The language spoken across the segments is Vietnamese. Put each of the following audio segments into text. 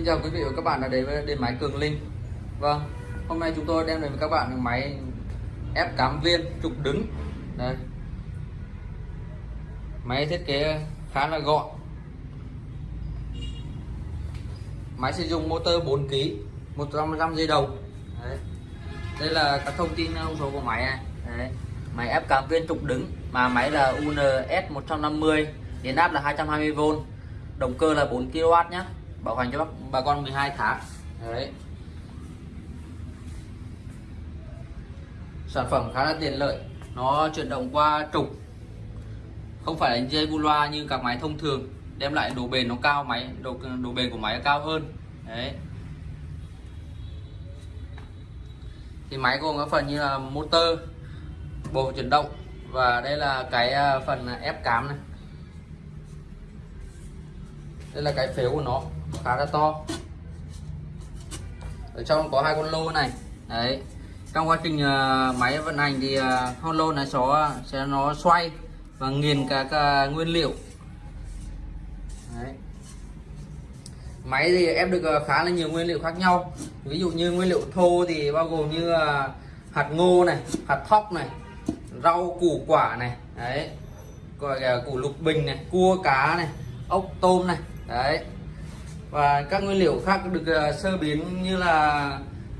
Xin chào quý vị và các bạn đã đến với điện máy Cường Linh. Vâng, hôm nay chúng tôi đem đến với các bạn máy ép cám viên trục đứng. Đây. Máy thiết kế khá là gọn. Máy sử dụng motor 4 kg 100% dây đồng Đấy. Đây là các thông tin thông số của máy này. Đấy. Máy ép cám viên trục đứng Mà máy là UNS 150 Điện áp là 220V Động cơ là 4 kW nhé bảo hành cho bác, bà con 12 tháng. Đấy. Sản phẩm khá là tiện lợi nó chuyển động qua trục. Không phải là dây bu loa như các máy thông thường đem lại độ bền nó cao máy độ độ bền của máy cao hơn. Đấy. Thì máy gồm các phần như là motor bộ chuyển động và đây là cái à, phần ép cám này. Đây là cái phếu của nó khá là to. Ở trong có hai con lô này. Đấy. Trong quá trình uh, máy vận hành thì uh, con lô này sẽ sẽ nó xoay và nghiền các uh, nguyên liệu. Đấy. máy thì ép được uh, khá là nhiều nguyên liệu khác nhau. Ví dụ như nguyên liệu thô thì bao gồm như uh, hạt ngô này hạt thóc này rau củ quả này đấy. Gọi là củ lục bình này cua cá này ốc tôm này đấy và các nguyên liệu khác được uh, sơ biến như là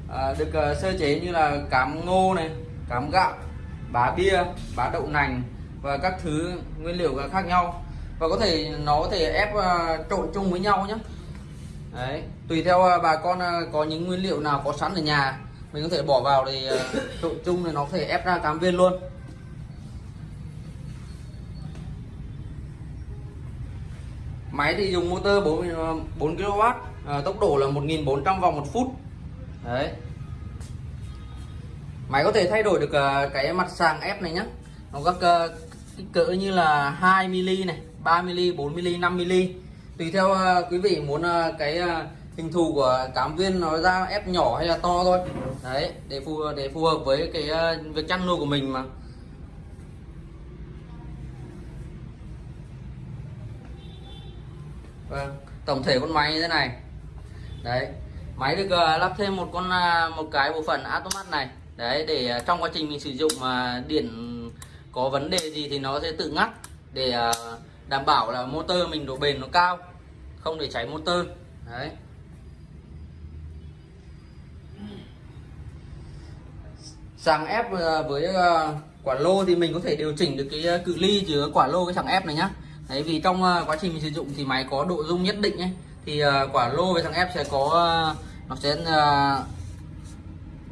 uh, được uh, sơ chế như là cám ngô này cám gạo bá bia bá đậu nành và các thứ nguyên liệu khác nhau. Và có thể nó có thể ép uh, trộn chung với nhau nhé đấy tùy theo uh, bà con uh, có những nguyên liệu nào có sẵn ở nhà mình có thể bỏ vào thì uh, trộn chung thì nó có thể ép ra cám viên luôn. Máy thì dùng motor 4, 4 kW à, tốc độ là 1400 vòng một phút. Đấy. Máy có thể thay đổi được à, cái mặt sàng ép này nhé nó các kích cỡ như là 2 mm này 3 mm 4 mm 5 mm tùy theo à, quý vị muốn à, cái hình thù của cám viên nó ra ép nhỏ hay là to thôi. Đấy để phù để phù hợp với cái việc chăn nuôi của mình mà. Vâng tổng thể con máy như thế này. Đấy, máy được ờ, lắp thêm một con à, một cái bộ phận automat này. Đấy, để à, trong quá trình mình sử dụng mà điện có vấn đề gì thì nó sẽ tự ngắt để à, đảm bảo là motor mình độ bền nó cao, không để cháy motor. Đấy. Sàng ép với quả lô thì mình có thể điều chỉnh được cái cự ly giữa quả lô với sàng ép này nhá đấy vì trong ờ, quá trình mình sử dụng thì máy có độ rung nhất định ấy. Thì ờ, quả lô với thằng ép sẽ có ờ, nó sẽ uh,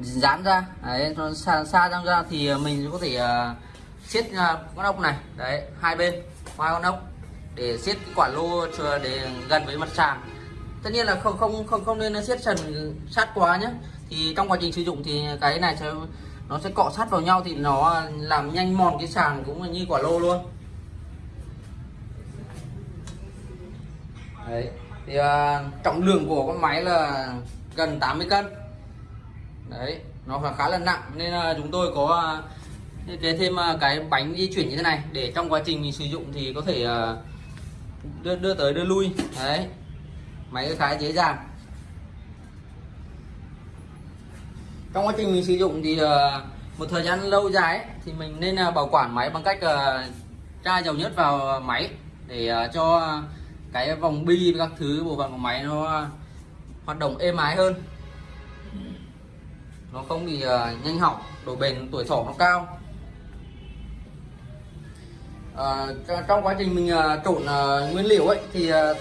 dán ra. Đấy nó xa, xa ra, ra thì mình có thể uh, siết con ốc này. Đấy hai bên hai con ốc để siết cái quả lô để gần với mặt sàn. Tất nhiên là không không không không nên siết sần sát quá nhé thì trong quá trình sử dụng thì cái này sẽ nó sẽ cọ sát vào nhau thì nó làm nhanh mòn cái sàn cũng như quả lô luôn. Đấy. Thì uh, trọng lượng của con máy là gần 80 cân. Đấy nó là khá là nặng. Nên uh, chúng tôi có à, thiết kế thêm uh, cái bánh di chuyển như thế này để trong quá trình mình sử dụng thì có thể uh, đưa đưa tới đưa lui. Đấy. Máy khá dễ dàng. Trong quá trình mình sử dụng thì uh, một thời gian lâu dài ấy, thì mình nên uh, bảo quản máy bằng cách uh, tra dầu nhớt vào máy để uh, cho cái vòng bi các thứ bộ phận của máy nó hoạt động êm ái hơn. Nó không bị uh, nhanh hỏng độ bền tuổi thọ nó cao. Uh, trong quá trình mình uh, trộn uh, nguyên liệu ấy thì uh,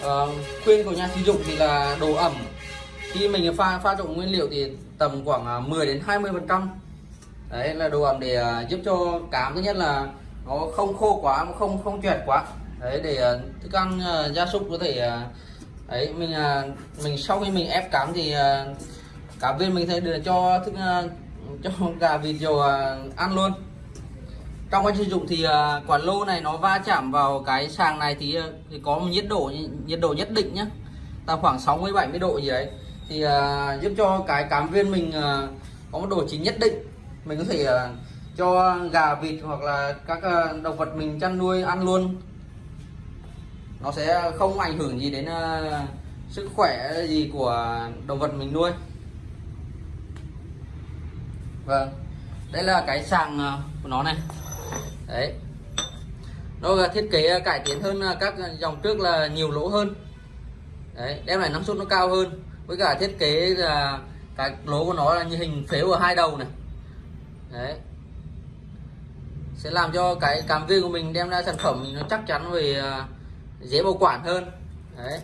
uh, khuyên của nhà sử dụng thì là độ ẩm. Khi mình pha pha trộn nguyên liệu thì tầm khoảng uh, 10 đến 20 phần trăm. Đấy là độ ẩm để uh, giúp cho cám thứ nhất là nó không khô quá không không chuyển quá đấy để ờ, thức ăn uh, gia súc có thể uh, mình uh, mình sau khi mình ép cám thì uh, cá viên mình sẽ đưa cho thức uh, cho gà vịt dầu uh, ăn luôn. Trong quá trình sử dụng thì uh, quả lô này nó va chạm vào cái sàng này thì, uh, thì có một nhiệt độ nhiệt độ nhất định nhé là khoảng 60 70 độ gì đấy. Thì uh, giúp cho cái cám viên mình uh, có một độ chín nhất định. Mình có thể uh, cho gà vịt hoặc là các uh, động vật mình chăn nuôi ăn luôn nó sẽ không ảnh hưởng gì đến uh, sức khỏe gì của động vật mình nuôi. Vâng đây là cái sàng ờ, của nó này. Đấy. Nó là thiết kế ờ, cải tiến hơn các dòng trước là nhiều lỗ hơn. Đấy đem lại năng suất nó cao hơn. Với cả thiết kế là cái lỗ của nó là như hình phếu ở hai đầu này. Đấy. Sẽ làm cho cái cam viên của mình đem ra sản phẩm mình nó chắc chắn về dễ bảo quản hơn. Đấy.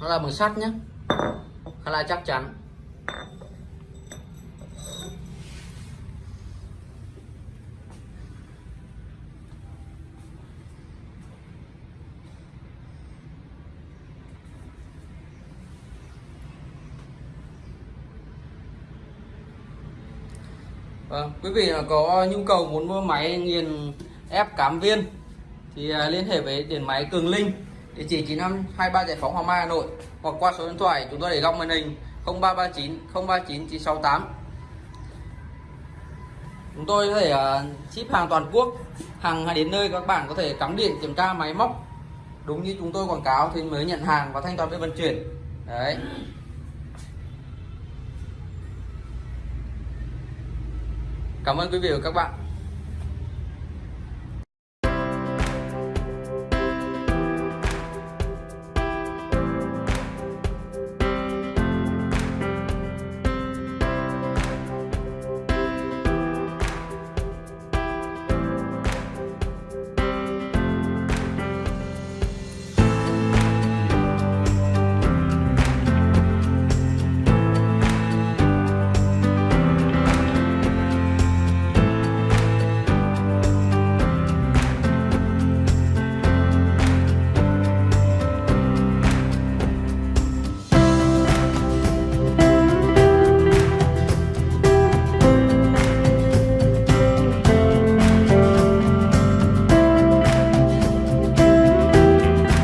Nó là bằng sắt nhé khá là chắc chắn. Vâng, quý vị có nhu cầu muốn mua máy nghiền ép cám viên thì à, liên hệ với điện máy Cường Linh, địa chỉ 9523 Giải phóng Hoàng Mai, Hà Nội, hoặc qua số điện thoại chúng tôi để góc màn hình 0339 039 968 chúng tôi có thể à, ship hàng toàn quốc, hàng đến nơi các bạn có thể cắm điện, kiểm tra máy móc. Đúng như chúng tôi quảng cáo thì mới nhận hàng và thanh toán với vận chuyển. Đấy. Cảm ơn quý vị và các bạn.